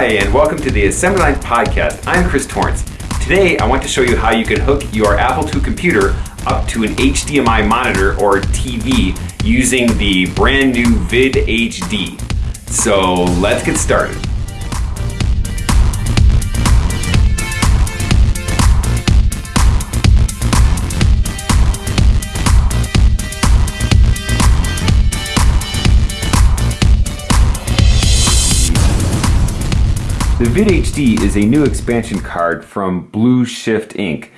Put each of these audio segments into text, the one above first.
Hi, and welcome to the Assembly Podcast. I'm Chris Torrence. Today, I want to show you how you can hook your Apple II computer up to an HDMI monitor or TV using the brand new VidHD. So let's get started. VidHD is a new expansion card from Blue Shift Inc.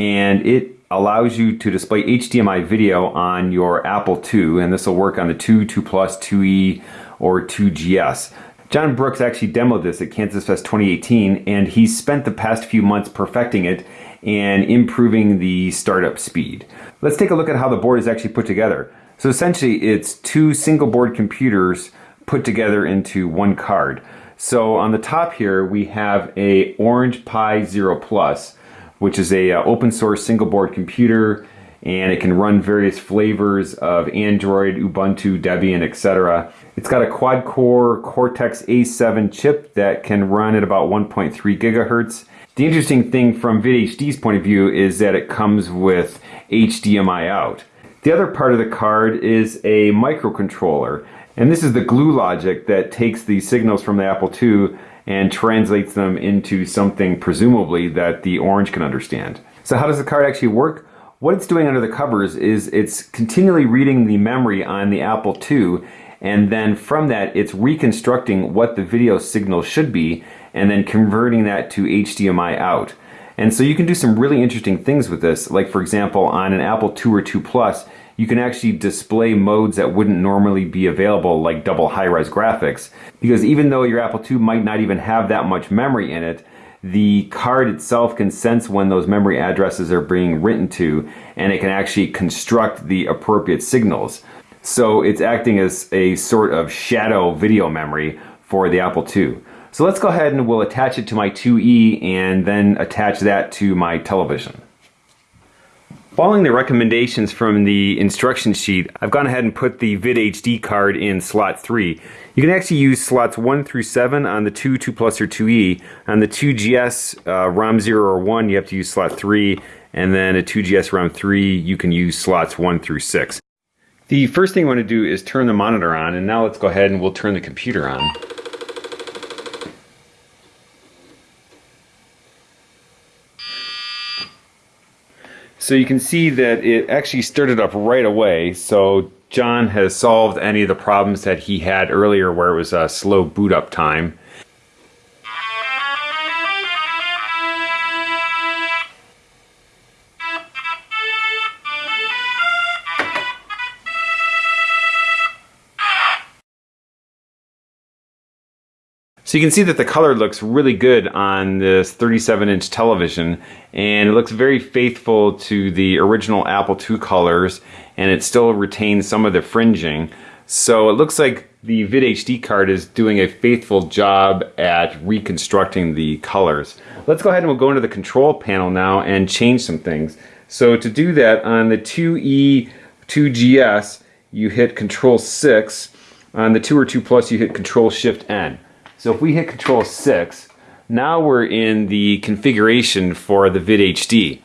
and it allows you to display HDMI video on your Apple II and this will work on the 2, 2 Plus, 2E or 2GS. John Brooks actually demoed this at Kansas Fest 2018 and he spent the past few months perfecting it and improving the startup speed. Let's take a look at how the board is actually put together. So essentially it's two single board computers put together into one card. So on the top here, we have a Orange Pi Zero Plus, which is a uh, open source single board computer, and it can run various flavors of Android, Ubuntu, Debian, etc. It's got a quad core Cortex A7 chip that can run at about 1.3 gigahertz. The interesting thing from VidHD's point of view is that it comes with HDMI out. The other part of the card is a microcontroller. And this is the glue logic that takes the signals from the Apple II and translates them into something presumably that the orange can understand. So how does the card actually work? What it's doing under the covers is it's continually reading the memory on the Apple II and then from that it's reconstructing what the video signal should be and then converting that to HDMI out. And so you can do some really interesting things with this. Like for example, on an Apple II or II Plus, you can actually display modes that wouldn't normally be available like double high-res graphics. Because even though your Apple II might not even have that much memory in it, the card itself can sense when those memory addresses are being written to and it can actually construct the appropriate signals. So it's acting as a sort of shadow video memory for the Apple II. So let's go ahead and we'll attach it to my 2E and then attach that to my television. Following the recommendations from the instruction sheet, I've gone ahead and put the VidHD card in slot 3. You can actually use slots 1 through 7 on the 2, 2 Plus, or 2E. On the 2GS uh, ROM 0 or 1, you have to use slot 3, and then a 2GS ROM 3, you can use slots 1 through 6. The first thing I want to do is turn the monitor on, and now let's go ahead and we'll turn the computer on. So you can see that it actually started up right away. So John has solved any of the problems that he had earlier where it was a slow boot up time. So you can see that the color looks really good on this 37 inch television and it looks very faithful to the original Apple II colors and it still retains some of the fringing. So it looks like the VidHD card is doing a faithful job at reconstructing the colors. Let's go ahead and we'll go into the control panel now and change some things. So to do that on the 2E 2GS you hit control 6, on the 2 or 2 Plus you hit control shift N. So if we hit control 6, now we're in the configuration for the VidHD.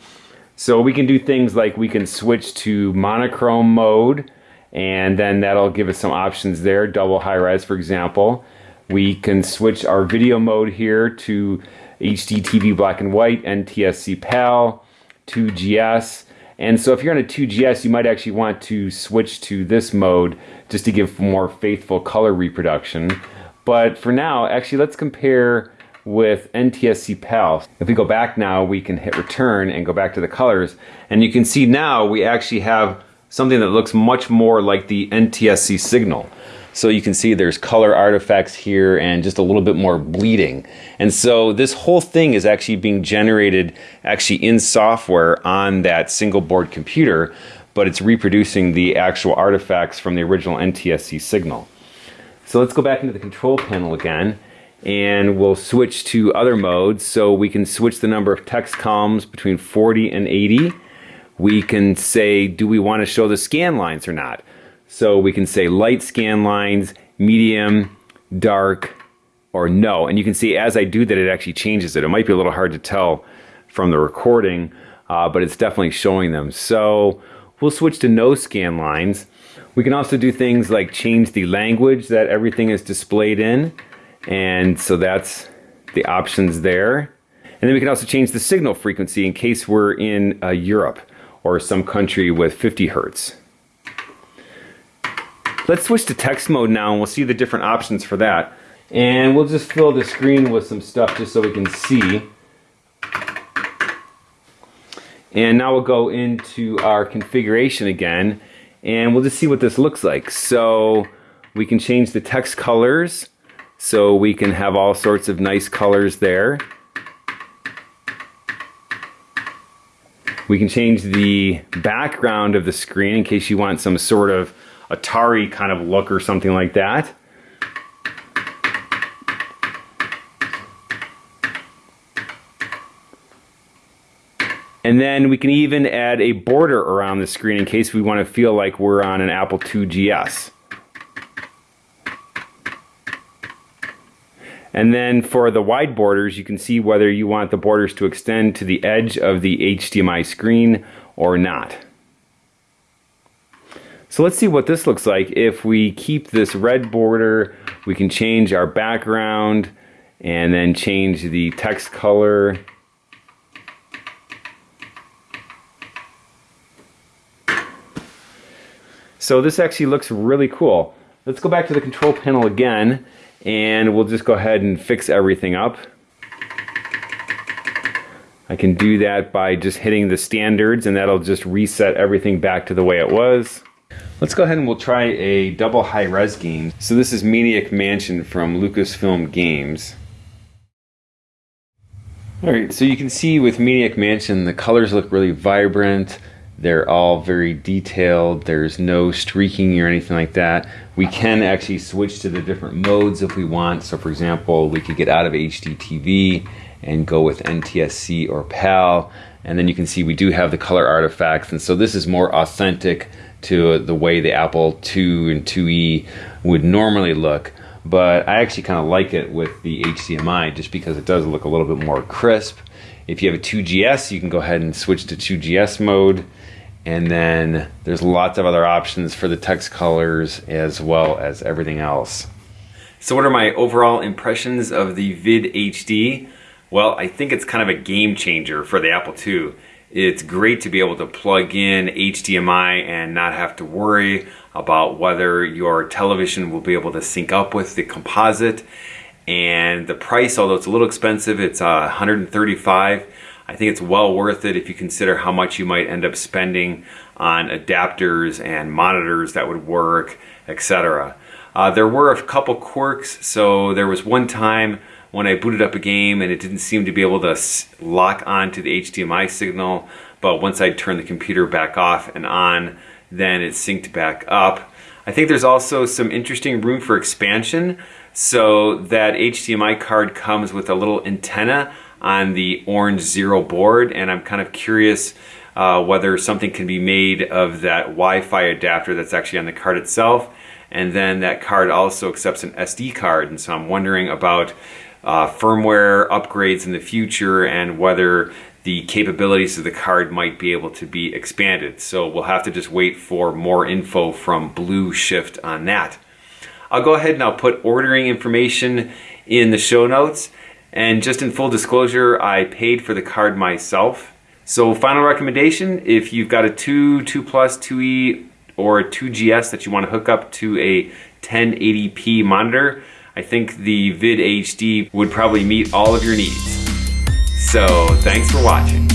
So we can do things like we can switch to monochrome mode and then that'll give us some options there, double high res for example. We can switch our video mode here to HD TV black and white, NTSC PAL, 2GS. And so if you're on a 2GS, you might actually want to switch to this mode just to give more faithful color reproduction. But for now, actually, let's compare with NTSC PAL. If we go back now, we can hit return and go back to the colors. And you can see now we actually have something that looks much more like the NTSC signal. So you can see there's color artifacts here and just a little bit more bleeding. And so this whole thing is actually being generated actually in software on that single board computer, but it's reproducing the actual artifacts from the original NTSC signal. So let's go back into the control panel again and we'll switch to other modes. So we can switch the number of text columns between 40 and 80. We can say, do we want to show the scan lines or not? So we can say light scan lines, medium, dark, or no. And you can see as I do that, it actually changes it. It might be a little hard to tell from the recording, uh, but it's definitely showing them. So we'll switch to no scan lines. We can also do things like change the language that everything is displayed in. And so that's the options there. And then we can also change the signal frequency in case we're in uh, Europe or some country with 50 hertz. Let's switch to text mode now and we'll see the different options for that. And we'll just fill the screen with some stuff just so we can see. And now we'll go into our configuration again and we'll just see what this looks like. So we can change the text colors so we can have all sorts of nice colors there. We can change the background of the screen in case you want some sort of Atari kind of look or something like that. And then we can even add a border around the screen in case we want to feel like we're on an Apple II GS. And then for the wide borders, you can see whether you want the borders to extend to the edge of the HDMI screen or not. So let's see what this looks like. If we keep this red border, we can change our background and then change the text color. So this actually looks really cool. Let's go back to the control panel again and we'll just go ahead and fix everything up. I can do that by just hitting the standards and that'll just reset everything back to the way it was. Let's go ahead and we'll try a double high res game. So this is Maniac Mansion from Lucasfilm Games. Alright, so you can see with Maniac Mansion the colors look really vibrant. They're all very detailed. There's no streaking or anything like that. We can actually switch to the different modes if we want. So for example, we could get out of HDTV and go with NTSC or PAL. And then you can see we do have the color artifacts. And so this is more authentic to the way the Apple II and IIe would normally look. But I actually kind of like it with the HDMI just because it does look a little bit more crisp. If you have a 2GS, you can go ahead and switch to 2GS mode. And then there's lots of other options for the text colors as well as everything else. So what are my overall impressions of the VidHD? Well, I think it's kind of a game changer for the Apple II. It's great to be able to plug in HDMI and not have to worry about whether your television will be able to sync up with the composite. And the price, although it's a little expensive, it's uh, 135 I think it's well worth it if you consider how much you might end up spending on adapters and monitors that would work, etc. Uh, there were a couple quirks, so there was one time when I booted up a game and it didn't seem to be able to lock on to the HDMI signal, but once I turned the computer back off and on, then it synced back up. I think there's also some interesting room for expansion. So that HDMI card comes with a little antenna on the Orange Zero board and I'm kind of curious uh, whether something can be made of that Wi-Fi adapter that's actually on the card itself and then that card also accepts an SD card and so I'm wondering about uh, firmware upgrades in the future and whether the capabilities of the card might be able to be expanded. So we'll have to just wait for more info from Blue Shift on that. I'll go ahead and I'll put ordering information in the show notes. And just in full disclosure, I paid for the card myself. So final recommendation, if you've got a 2, 2 Plus, 2E, or a 2GS that you want to hook up to a 1080p monitor, I think the VidHD would probably meet all of your needs. So thanks for watching.